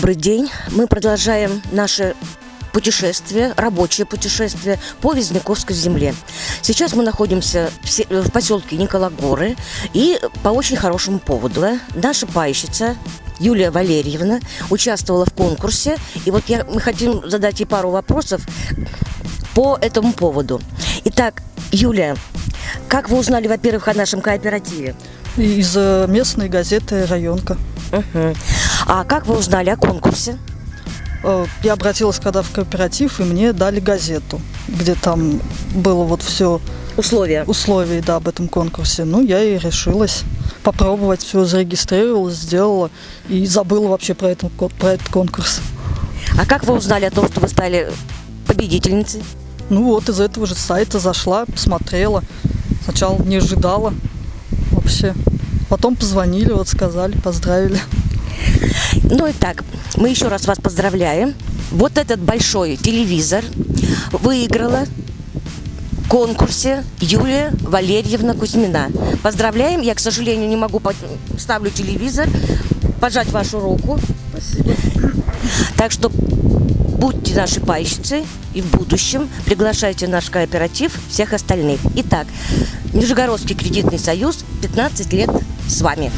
Добрый день. Мы продолжаем наше путешествие, рабочее путешествие по Визняковской земле. Сейчас мы находимся в, в поселке Никологоры и по очень хорошему поводу. Наша пайщица Юлия Валерьевна участвовала в конкурсе, и вот я, мы хотим задать ей пару вопросов по этому поводу. Итак, Юлия, как вы узнали, во-первых, о нашем кооперативе? Из э, местной газеты «Районка». Мгм. А как вы узнали о конкурсе? Э, Я обратилась когда в кооператив, и мне дали газету, где там было вот все Условия. условия да, об этом конкурсе. Ну, я и решилась попробовать, все зарегистрировалась, сделала и забыла вообще про этот, ко- про этот конкурс. А как вы узнали о том, что вы стали победительницей? Ну вот из этого же сайта зашла, посмотрела. Сначала не ожидала вообще. Потом позвонили, вот сказали, поздравили. Ну и так, мы еще раз вас поздравляем. Вот этот большой телевизор выиграла в конкурсе Юлия Валерьевна Кузьмина. Поздравляем. Я, к сожалению, не могу под- ставлю телевизор, пожать вашу руку. Спасибо. Так что будьте наши пайщицы и в будущем приглашайте наш кооператив всех остальных. Итак, Нижегородский кредитный союз 15 лет с вами.